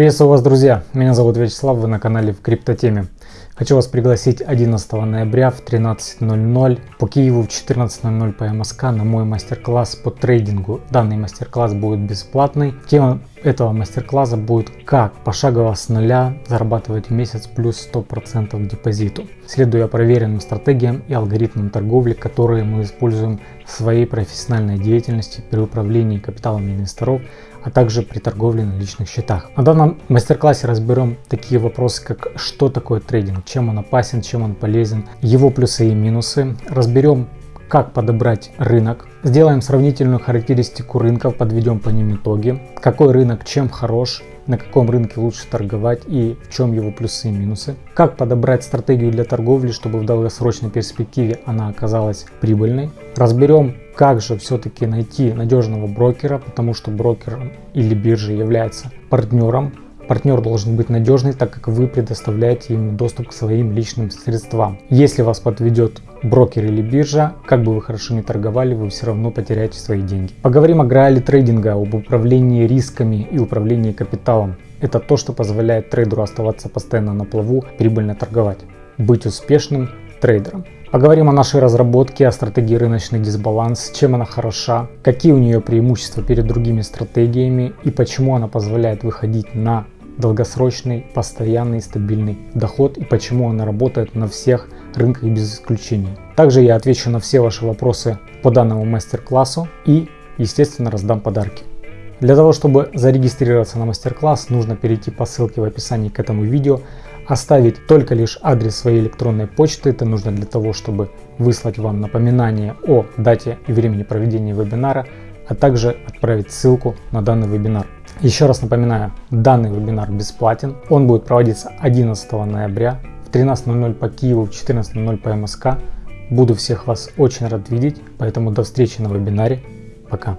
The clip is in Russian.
Приветствую вас, друзья! Меня зовут Вячеслав, вы на канале в Криптотеме. Хочу вас пригласить 11 ноября в 13.00 по Киеву в 14.00 по МСК на мой мастер-класс по трейдингу. Данный мастер-класс будет бесплатный. Тема этого мастер-класса будет как пошагово с нуля зарабатывать в месяц плюс 100% к депозиту, следуя проверенным стратегиям и алгоритмам торговли, которые мы используем в своей профессиональной деятельности при управлении капиталом инвесторов, а также при торговле на личных счетах. На данном мастер-классе разберем такие вопросы, как что такое трейдинг, чем он опасен, чем он полезен, его плюсы и минусы. Разберем как подобрать рынок, сделаем сравнительную характеристику рынков, подведем по ним итоги, какой рынок чем хорош, на каком рынке лучше торговать и в чем его плюсы и минусы, как подобрать стратегию для торговли, чтобы в долгосрочной перспективе она оказалась прибыльной, разберем как же все-таки найти надежного брокера, потому что брокер или биржа является партнером Партнер должен быть надежный, так как вы предоставляете ему доступ к своим личным средствам. Если вас подведет брокер или биржа, как бы вы хорошо не торговали, вы все равно потеряете свои деньги. Поговорим о граале трейдинга, об управлении рисками и управлении капиталом. Это то, что позволяет трейдеру оставаться постоянно на плаву, прибыльно торговать, быть успешным трейдером. Поговорим о нашей разработке, о стратегии рыночный дисбаланс, чем она хороша, какие у нее преимущества перед другими стратегиями и почему она позволяет выходить на долгосрочный, постоянный, стабильный доход и почему она работает на всех рынках без исключения. Также я отвечу на все ваши вопросы по данному мастер-классу и, естественно, раздам подарки. Для того, чтобы зарегистрироваться на мастер-класс, нужно перейти по ссылке в описании к этому видео, оставить только лишь адрес своей электронной почты. Это нужно для того, чтобы выслать вам напоминание о дате и времени проведения вебинара, а также отправить ссылку на данный вебинар. Еще раз напоминаю, данный вебинар бесплатен. Он будет проводиться 11 ноября в 13.00 по Киеву, в 14.00 по МСК. Буду всех вас очень рад видеть, поэтому до встречи на вебинаре. Пока.